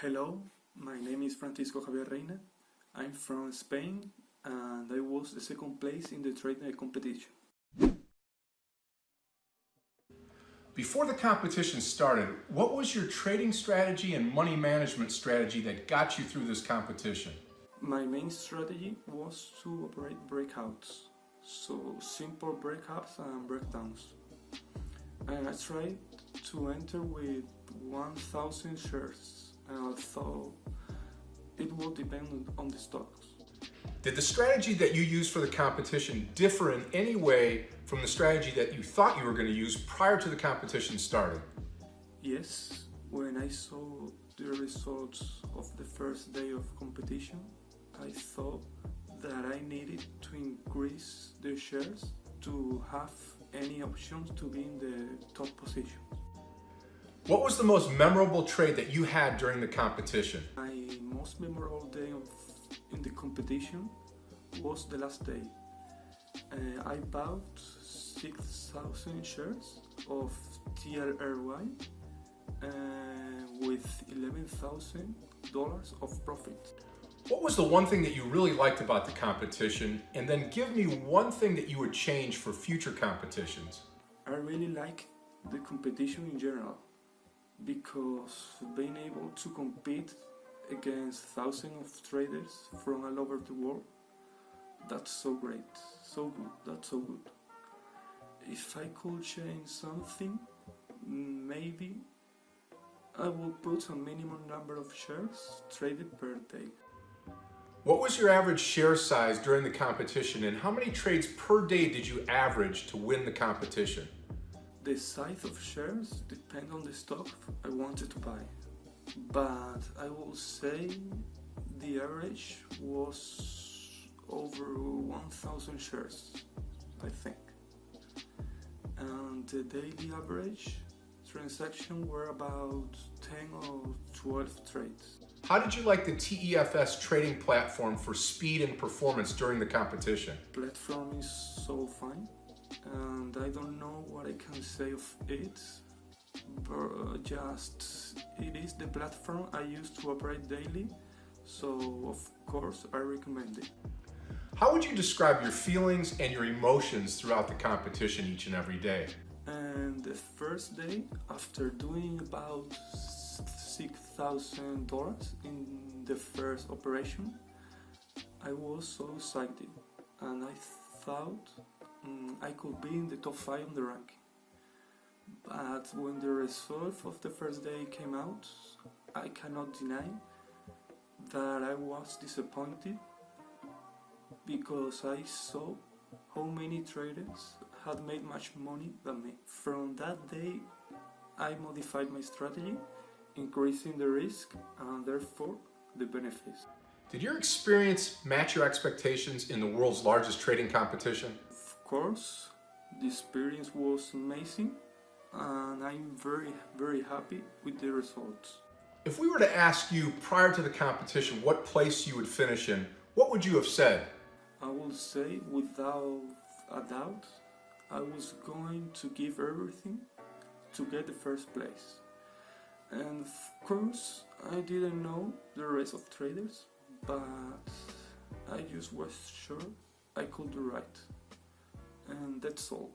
Hello, my name is Francisco Javier Reina. I'm from Spain and I was the second place in the Tradenet competition. Before the competition started, what was your trading strategy and money management strategy that got you through this competition? My main strategy was to operate breakouts, so simple breakouts and breakdowns. And I tried to enter with 1000 shares and I thought it will depend on the stocks. Did the strategy that you used for the competition differ in any way from the strategy that you thought you were going to use prior to the competition starting? Yes, when I saw the results of the first day of competition, I thought that I needed to increase the shares to have any options to be in the top position. What was the most memorable trade that you had during the competition? My most memorable day of, in the competition was the last day. Uh, I bought 6,000 shares of TRRY uh, with $11,000 of profit. What was the one thing that you really liked about the competition? And then give me one thing that you would change for future competitions. I really like the competition in general because being able to compete against thousands of traders from all over the world that's so great so good that's so good if I could change something maybe I will put a minimum number of shares traded per day what was your average share size during the competition and how many trades per day did you average to win the competition? The size of shares depend on the stock I wanted to buy, but I will say the average was over 1000 shares, I think. And the daily average transaction were about 10 or 12 trades. How did you like the TEFS trading platform for speed and performance during the competition? Platform is so fine and I don't know what I can say of it but uh, just it is the platform I use to operate daily so of course I recommend it. How would you describe your feelings and your emotions throughout the competition each and every day? And the first day, after doing about $6,000 in the first operation, I was so excited and I thought um, I could be in the top 5 on the ranking. But when the result of the first day came out, I cannot deny that I was disappointed because I saw how many traders had made much money than me. From that day, I modified my strategy, increasing the risk and therefore the benefits. Did your experience match your expectations in the world's largest trading competition? Course, the experience was amazing and I'm very, very happy with the results. If we were to ask you prior to the competition what place you would finish in, what would you have said? I would say without a doubt, I was going to give everything to get the first place. And of course, I didn't know the rest of traders, but I just was sure I could do right and that's all.